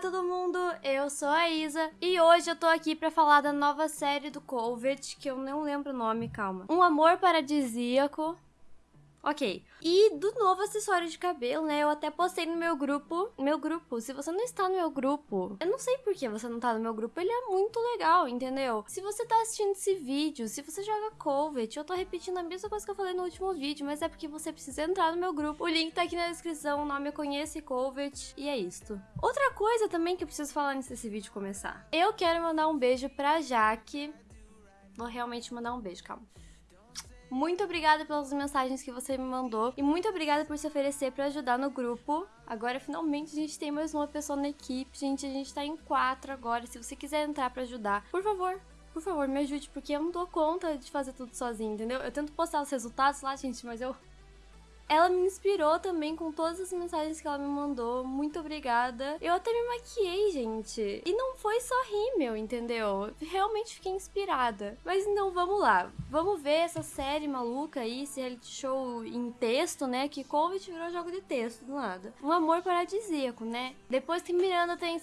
todo mundo, eu sou a Isa e hoje eu tô aqui pra falar da nova série do Colvert, que eu não lembro o nome, calma. Um Amor Paradisíaco, Ok. E do novo acessório de cabelo, né? Eu até postei no meu grupo. Meu grupo, se você não está no meu grupo, eu não sei por que você não tá no meu grupo, ele é muito legal, entendeu? Se você tá assistindo esse vídeo, se você joga Covet, eu tô repetindo a mesma coisa que eu falei no último vídeo, mas é porque você precisa entrar no meu grupo. O link tá aqui na descrição, o nome Conhece Covet, e é isto. Outra coisa também que eu preciso falar antes desse vídeo começar. Eu quero mandar um beijo pra Jaque. Vou realmente mandar um beijo, calma. Muito obrigada pelas mensagens que você me mandou e muito obrigada por se oferecer para ajudar no grupo. Agora, finalmente, a gente tem mais uma pessoa na equipe, gente. A gente tá em quatro agora. Se você quiser entrar para ajudar, por favor, por favor, me ajude, porque eu não dou conta de fazer tudo sozinho, entendeu? Eu tento postar os resultados lá, gente, mas eu ela me inspirou também com todas as mensagens que ela me mandou. Muito obrigada. Eu até me maquiei, gente. E não foi só rímel, entendeu? Realmente fiquei inspirada. Mas então vamos lá. Vamos ver essa série maluca aí, esse reality show em texto, né? Que Covid virou jogo de texto do nada. Um amor paradisíaco, né? Depois que Miranda tem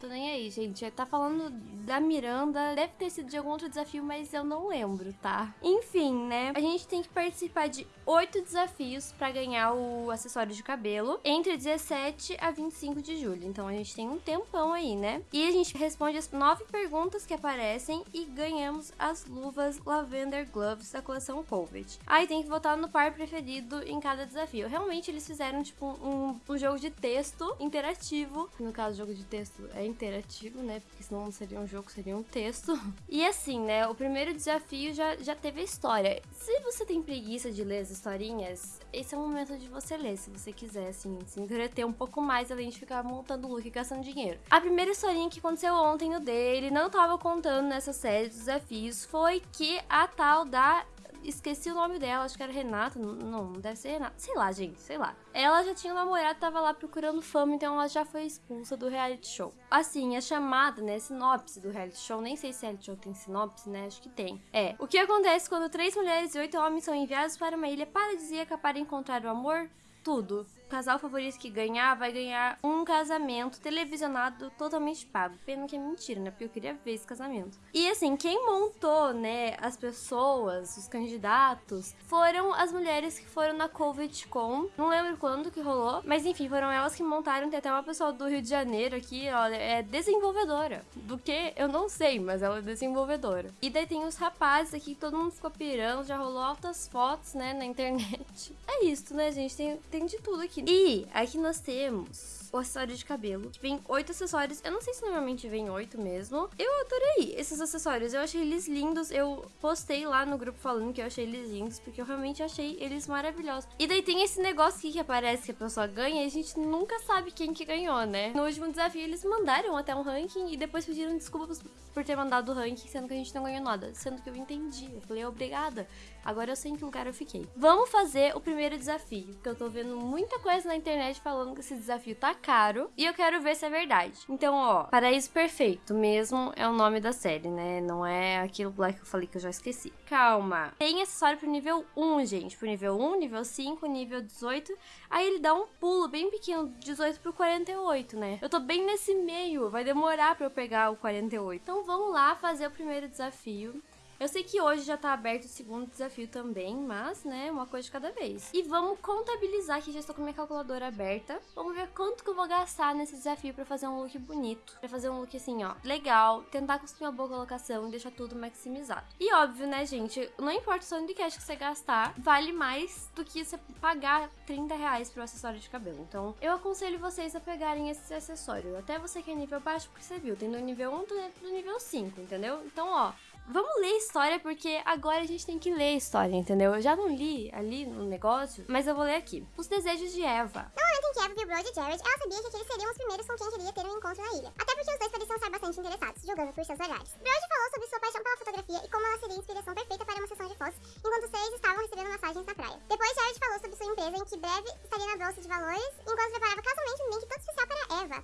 tô nem aí, gente. Tá falando da Miranda. Deve ter sido de algum outro desafio, mas eu não lembro, tá? Enfim, né? A gente tem que participar de oito desafios para ganhar o acessório de cabelo entre 17 a 25 de julho. Então a gente tem um tempão aí, né? E a gente responde as nove perguntas que aparecem e ganhamos as luvas Lavender Gloves da coleção Covid. Aí tem que votar no par preferido em cada desafio. Realmente eles fizeram tipo um, um jogo de texto interativo. No caso, jogo de texto é interativo, né? Porque senão não seria um jogo, seria um texto. E assim, né? O primeiro desafio já, já teve a história. Se você tem preguiça de ler as historinhas, esse é o momento de você ler, se você quiser, assim, se entreter um pouco mais, além de ficar montando look e gastando dinheiro. A primeira historinha que aconteceu ontem no dele, não tava contando nessa série de desafios, foi que a tal da esqueci o nome dela, acho que era Renata. Não, deve ser Renata. Sei lá, gente, sei lá. Ela já tinha um namorado, tava lá procurando fama, então ela já foi expulsa do reality show. Assim, a chamada, né, sinopse do reality show, nem sei se reality show tem sinopse, né, acho que tem. É, o que acontece quando três mulheres e oito homens são enviados para uma ilha paradisíaca para encontrar o amor? Tudo. O casal favorito que ganhar vai ganhar um casamento televisionado totalmente pago. Pena que é mentira, né? Porque eu queria ver esse casamento. E assim, quem montou, né, as pessoas, os candidatos, foram as mulheres que foram na CovidCon. Não lembro quando que rolou, mas enfim, foram elas que montaram. Tem até uma pessoa do Rio de Janeiro aqui, olha, é desenvolvedora. Do que eu não sei, mas ela é desenvolvedora. E daí tem os rapazes aqui, todo mundo ficou pirando, já rolou altas fotos, né, na internet. É isso, né, gente? Tem, tem de tudo aqui. E aqui nós temos o acessório de cabelo, que vem oito acessórios. Eu não sei se normalmente vem oito mesmo. Eu adorei esses acessórios, eu achei eles lindos. Eu postei lá no grupo falando que eu achei eles lindos, porque eu realmente achei eles maravilhosos. E daí tem esse negócio aqui que aparece que a pessoa ganha e a gente nunca sabe quem que ganhou, né? No último desafio eles mandaram até um ranking e depois pediram desculpas por ter mandado o ranking, sendo que a gente não ganhou nada. Sendo que eu entendi. Eu falei, obrigada. Agora eu sei em que lugar eu fiquei. Vamos fazer o primeiro desafio, porque eu tô vendo muita coisa na internet falando que esse desafio tá caro e eu quero ver se é verdade. Então, ó, Paraíso Perfeito mesmo é o nome da série, né? Não é aquilo lá que eu falei que eu já esqueci. Calma. Tem acessório pro nível 1, gente. Pro nível 1, nível 5, nível 18. Aí ele dá um pulo bem pequeno, 18 pro 48, né? Eu tô bem nesse meio, vai demorar pra eu pegar o 48. Então vamos lá fazer o primeiro desafio. Eu sei que hoje já tá aberto o segundo desafio também, mas, né, uma coisa de cada vez. E vamos contabilizar que já estou com minha calculadora aberta. Vamos ver quanto que eu vou gastar nesse desafio para fazer um look bonito. Pra fazer um look assim, ó, legal, tentar construir uma boa colocação e deixar tudo maximizado. E óbvio, né, gente, não importa o tanto de cash que você gastar, vale mais do que você pagar 30 reais pro acessório de cabelo. Então, eu aconselho vocês a pegarem esse acessório. Até você que é nível baixo, porque você viu, tem do nível 1 do nível 5, entendeu? Então, ó, Vamos ler história, porque agora a gente tem que ler história, entendeu? Eu já não li ali no negócio, mas eu vou ler aqui. Os desejos de Eva. No momento em que Eva viu Brody e Jared, ela sabia que eles seriam os primeiros com quem queria ter um encontro na ilha. Até porque os dois pareciam estar bastante interessados, julgando por seus olhares. Brody falou sobre sua paixão pela fotografia e como ela seria a inspiração perfeita para uma sessão de fotos, enquanto os três estavam recebendo massagens na praia. Depois, Jared falou sobre sua empresa, em que breve estaria na bolsa de valores, enquanto preparava casualmente um link todo especial para Eva.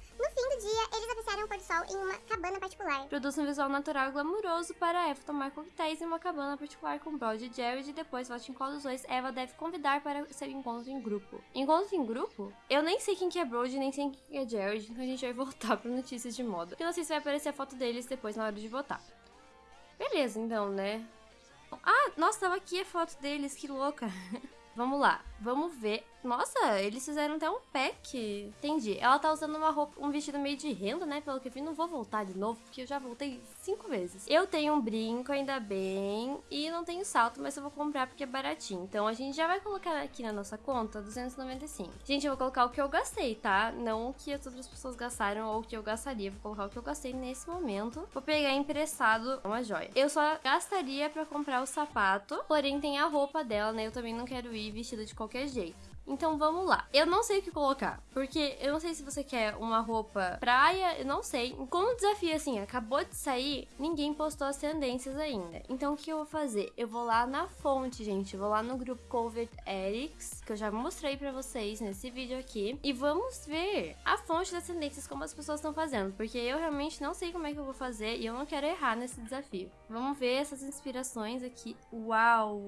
Particular. Produz um visual natural e glamuroso para Eva tomar coquetéis em uma cabana particular com Brody e Jared e depois vote em qual dos dois Eva deve convidar para seu encontro em grupo. Encontro em grupo? Eu nem sei quem que é Brody, nem sei quem que é Jared, então a gente vai voltar para notícias de moda. Porque não sei se vai aparecer a foto deles depois na hora de votar. Beleza, então, né? Ah, nossa, tava aqui a foto deles, que louca. Vamos lá, vamos ver. Nossa, eles fizeram até um pack. Entendi. Ela tá usando uma roupa, um vestido meio de renda, né? Pelo que eu vi, não vou voltar de novo, porque eu já voltei cinco vezes. Eu tenho um brinco, ainda bem, e não tenho salto, mas eu vou comprar porque é baratinho. Então a gente já vai colocar aqui na nossa conta 295. Gente, eu vou colocar o que eu gastei, tá? Não o que as outras pessoas gastaram ou o que eu gastaria. Vou colocar o que eu gastei nesse momento. Vou pegar emprestado uma joia. Eu só gastaria pra comprar o sapato, porém tem a roupa dela, né? Eu também não quero ir vestida de qualquer jeito. Então vamos lá. Eu não sei o que colocar, porque eu não sei se você quer uma roupa praia, eu não sei. Como o desafio assim acabou de sair, ninguém postou as tendências ainda. Então o que eu vou fazer? Eu vou lá na fonte, gente. Eu vou lá no grupo Covert Erics, que eu já mostrei para vocês nesse vídeo aqui, e vamos ver a fonte das tendências como as pessoas estão fazendo, porque eu realmente não sei como é que eu vou fazer e eu não quero errar nesse desafio. Vamos ver essas inspirações aqui. Uau,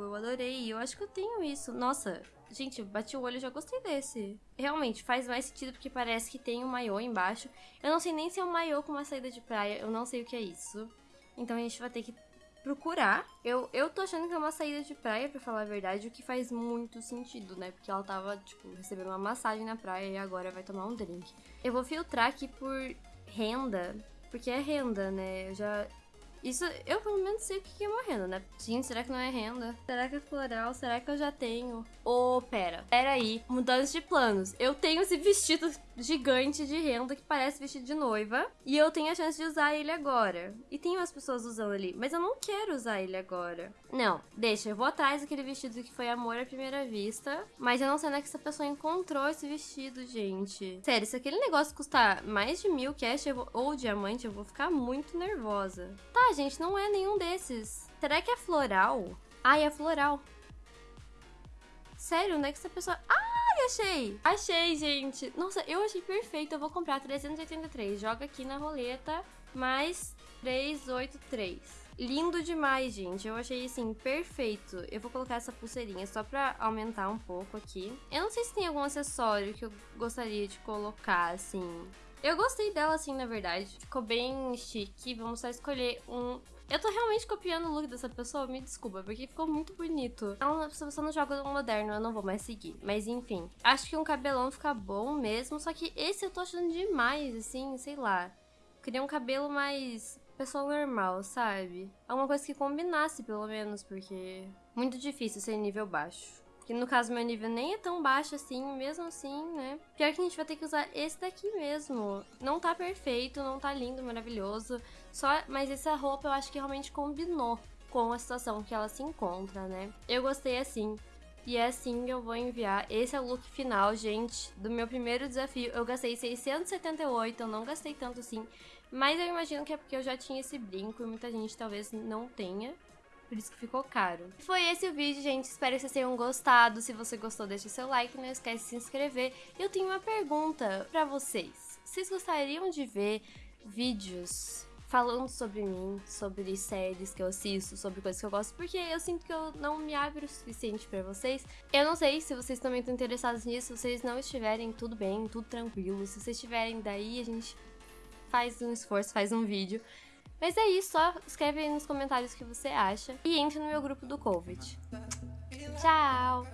eu adorei. Eu acho que eu tenho isso. Nossa, Gente, bati o olho e já gostei desse. Realmente, faz mais sentido porque parece que tem um maiô embaixo. Eu não sei nem se é um maiô com uma saída de praia, eu não sei o que é isso. Então a gente vai ter que procurar. Eu, eu tô achando que é uma saída de praia, pra falar a verdade, o que faz muito sentido, né? Porque ela tava, tipo, recebendo uma massagem na praia e agora vai tomar um drink. Eu vou filtrar aqui por renda, porque é renda, né? Eu já isso, eu pelo menos sei o que é uma renda, né? Gente, será que não é renda? Será que é floral? Será que eu já tenho? Ô, oh, pera. Pera aí. Mudança de planos. Eu tenho esse vestido gigante de renda que parece vestido de noiva. E eu tenho a chance de usar ele agora. E tem umas pessoas usando ali. Mas eu não quero usar ele agora. Não, deixa. Eu vou atrás daquele vestido que foi amor à primeira vista. Mas eu não sei onde é que essa pessoa encontrou esse vestido, gente. Sério, se aquele negócio custar mais de mil cash ou diamante, eu vou ficar muito nervosa. Tá, gente, não é nenhum desses. Será que é floral? Ai, é floral. Sério, onde é que essa pessoa... Ai, achei! Achei, gente! Nossa, eu achei perfeito. Eu vou comprar 383. Joga aqui na roleta. Mais 383. Lindo demais, gente. Eu achei, assim, perfeito. Eu vou colocar essa pulseirinha só pra aumentar um pouco aqui. Eu não sei se tem algum acessório que eu gostaria de colocar, assim. Eu gostei dela assim, na verdade. Ficou bem chique. Vamos só escolher um eu tô realmente copiando o look dessa pessoa, me desculpa, porque ficou muito bonito. Então, se você não joga no moderno, eu não vou mais seguir. Mas enfim, acho que um cabelão fica bom mesmo, só que esse eu tô achando demais, assim, sei lá. Queria um cabelo mais pessoa normal, sabe? Alguma coisa que combinasse, pelo menos, porque muito difícil ser nível baixo. Que no caso meu nível nem é tão baixo assim, mesmo assim, né? Pior que a gente vai ter que usar esse daqui mesmo. Não tá perfeito, não tá lindo, maravilhoso. Só, mas essa roupa eu acho que realmente combinou com a situação que ela se encontra, né? Eu gostei assim. E é assim que eu vou enviar. Esse é o look final, gente, do meu primeiro desafio. Eu gastei 678, eu não gastei tanto assim. Mas eu imagino que é porque eu já tinha esse brinco e muita gente talvez não tenha por isso que ficou caro. Foi esse o vídeo, gente. Espero que vocês tenham gostado. Se você gostou, deixa seu like, não esquece de se inscrever. Eu tenho uma pergunta para vocês. Vocês gostariam de ver vídeos falando sobre mim, sobre séries que eu assisto, sobre coisas que eu gosto, porque eu sinto que eu não me abro o suficiente para vocês. Eu não sei se vocês também estão interessados nisso, se vocês não estiverem, tudo bem, tudo tranquilo. Se vocês estiverem daí, a gente faz um esforço, faz um vídeo. Mas é isso, só escreve aí nos comentários o que você acha e entre no meu grupo do Covid. Tchau!